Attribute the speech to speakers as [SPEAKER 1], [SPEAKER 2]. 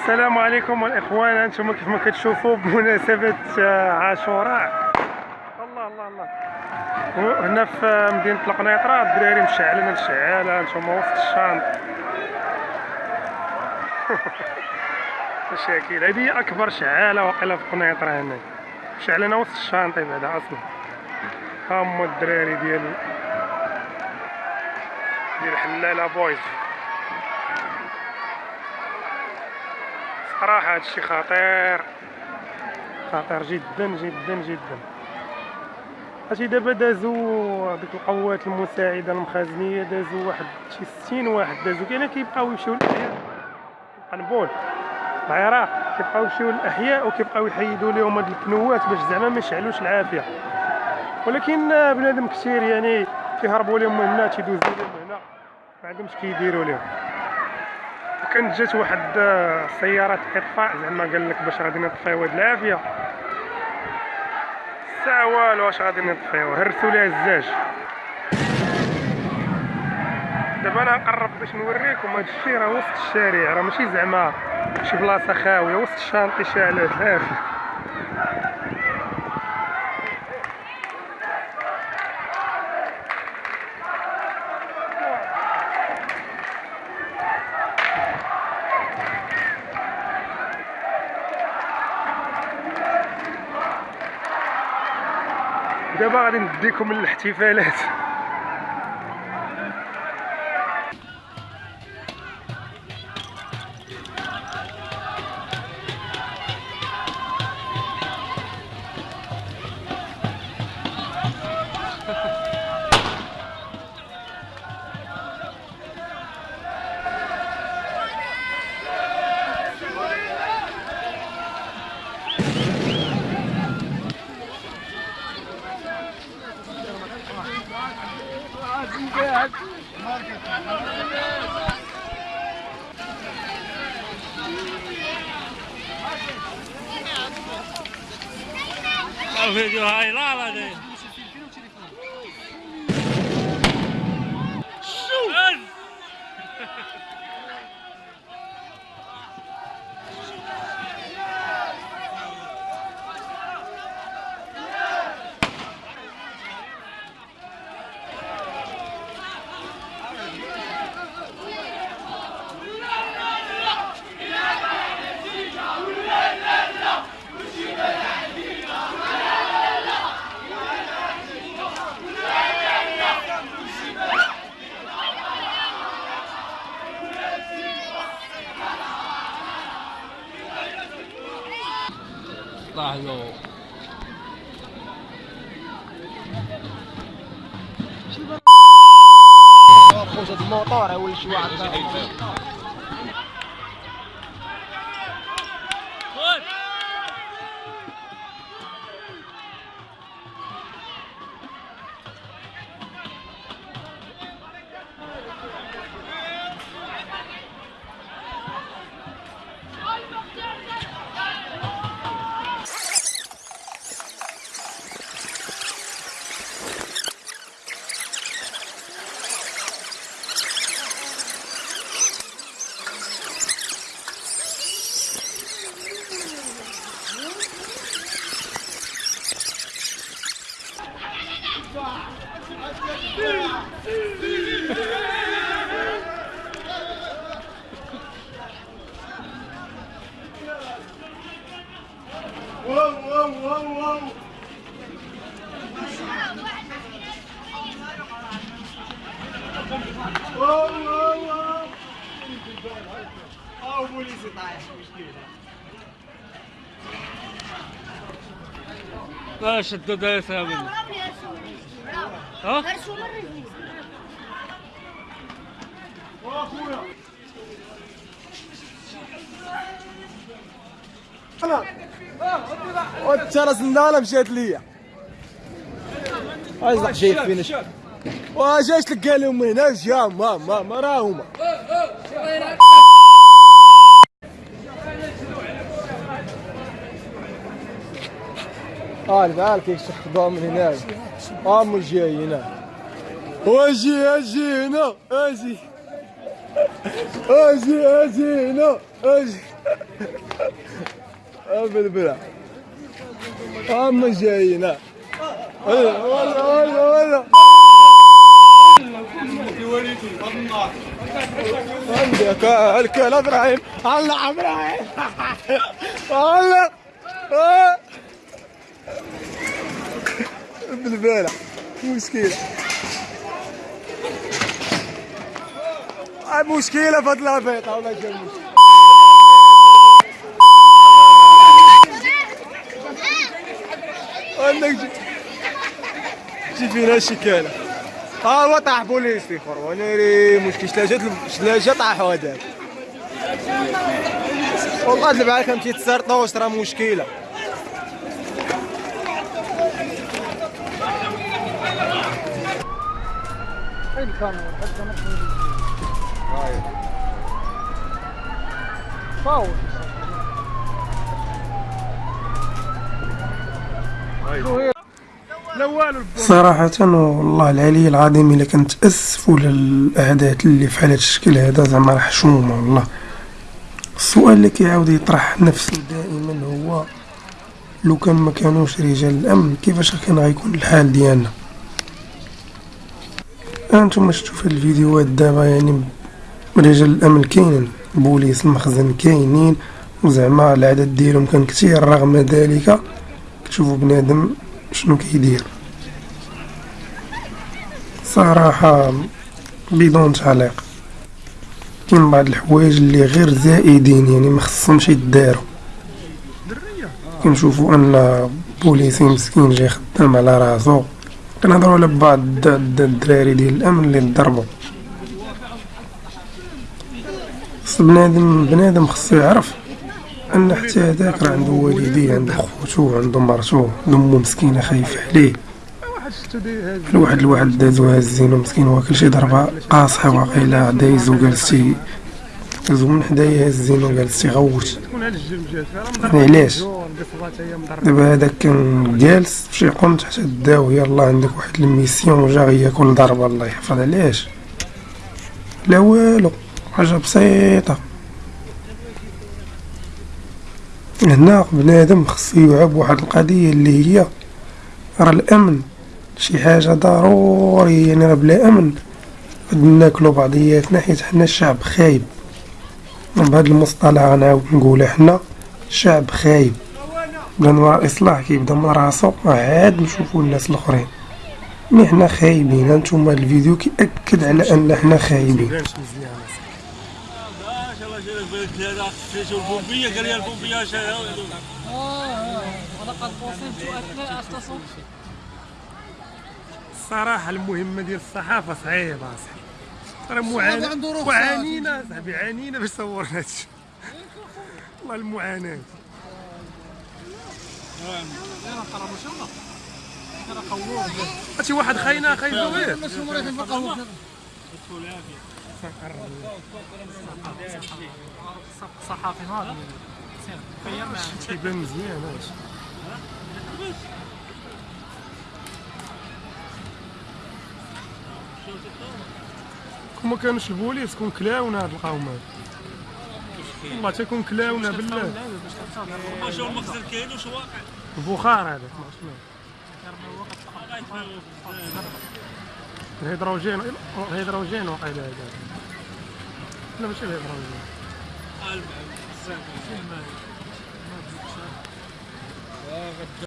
[SPEAKER 1] السلام عليكم الاخوان أنتم كيف ما كتشوفوا بمناسبة آه، عاشوراء. الله الله الله هنا في مدينة القنيطرة الدراري مشعلين الشعاله أنتم وسط الشانط مشاكل. هذه أكبر شعالة واقيلا في قنيطره هنا. مشعلين وسط الشانطي بعدا أصلا. هما الدراري ديال ديال حلاله Boys. صراحة هادشي خطير. خطير جدا جدا جدا. هادشي دابا دازو ديك القوات المساعدة المخازنية دازو واحد شي ستين واحد دازو كاين كيبقاو يمشيو للأحياء. قنبول. العراق كيبقاو يمشيو للأحياء وكيبقاو يحيدوا لهم هاد البنوات باش زعما ما يشعلوش العافية. ولكن بنادم كثير يعني كيهربوا لهم من هنا تيدوزو لهم هنا. ما عندهمش كيديروا لهم وكانت جات واحد سيارة إطفاء زعما قال لك باش غادي نطفيو هاد العافية. الساعة والو واش غادي نطفيو؟ هرسوا ليها الزاج. دابا أنا نقرب باش نوريكم هاد الشي راه وسط الشارع راه ماشي زعما شي بلاصة خاوية وسط الشانطي شعلات عافية غادي نديكم للاحتفالات
[SPEAKER 2] فيديو هاي لا لا دي لحظة
[SPEAKER 3] خوش هاد الموطور ولا شي واحد
[SPEAKER 2] شدد يا ثابت ها؟
[SPEAKER 3] ترى الزندانه مشات ليا. ايزلق جاي فينا ش- واجاش لك لهم هنا جا ما ما ما راه هما. قال قال كيف شخصوا من هنا ام جاي هنا. واجي أجي هنا أجي. أجي أجي هنا أجي. بلبلة اما جايين ولا ولا ولا عندك الكل إبراهيم. الله إبراهيم. الله آه. بالبالة مشكلة في هاد العبيط ولا جا عندك جي فينا شكالة ها هو طاح بوليسي خور ونيري مشكل. شلاجات شلاجة طاحوا هذاك والله اللي بعد كان تيتسرطوش راه مشكلة.
[SPEAKER 4] هاي الكاميرا صراحة والله العلي العظيم إلا كنت أسفوا للأحداث اللي في هذا الشكل هذا زعما راه حشومة والله. السؤال اللي كيعاود يطرح نفسه دائما هو لو كان ما كانوش رجال الأمن كيفاش كان غيكون الحال ديالنا؟ أنتم شفتوا في الفيديوهات دابا يعني رجال الأمن كاينين بوليس المخزن كاينين وزعما العدد ديالهم كان كثير رغم ذلك كتشوفوا بنادم شنو كيدير. صراحة بدون تعليق. كاين بعض الحوايج اللي غير زائدين يعني ما خصهمش يداروا. كنشوفوا أن بوليسي مسكين جاي خدام على راسو. كنهضروا على بعض الد- الد- الدراري ديال الأمن اللي ضربوا. خص بنادم بنادم خصو يعرف أن حتى هذاك راه عنده والديه عنده خوتو عنده مرتو أمه مسكينة خايفة عليه. الواحد الواحد دازو هازينو مسكين واكل شي ضربة قاصحة واقيلا دايزو جالستي دازو من حدايا هازينو جالستي غوت. يعني علاش؟ دابا هذاك كان جالس شي قنت حتى داو يلا عندك واحد الميسيون وجا غياكل ضربة الله يحفظ علاش؟ لا والو. حاجة بسيطة. هنا بنادم خصو يوعى بواحد القضية اللي هي راه الأمن. شي حاجة ضروري يعني راه بلا أمن. غادي ناكلو بعضياتنا حيت حنا الشعب خايب. بهذا المصطلح غنعاود نقولها حنا الشعب خايب. بلا نوع الاصلاح كيبدا من راسو عاد نشوفو الناس الآخرين. مي حنا خايبين. هانتوما الفيديو كيأكد على أن حنا خايبين
[SPEAKER 2] ما شاء الله شيلك بالك هذا شو البومبية؟ قال لي البومبية شا-
[SPEAKER 5] ولقد وصلت اثناء التصوير
[SPEAKER 4] الصراحه المهمة ديال الصحافة صعيبة اصاحبي راه معاناه
[SPEAKER 5] رخصة.
[SPEAKER 4] وعانينا صاحبي عانينا باش صورنا هادشي. والله المعاناة. هادشي واحد خاينة خايفه غير
[SPEAKER 5] صحافي هذا
[SPEAKER 4] تيبان مزيان هادشي كون كانوش البوليس كون كلاونا هاد القوم هاد والله تكون كلاونا بالله.
[SPEAKER 2] هو المخزن كاين واقع
[SPEAKER 4] البخار هذاك الهيدروجين الهيدروجين وقيلا هذاك لا ماشي الهضره المهم بزاف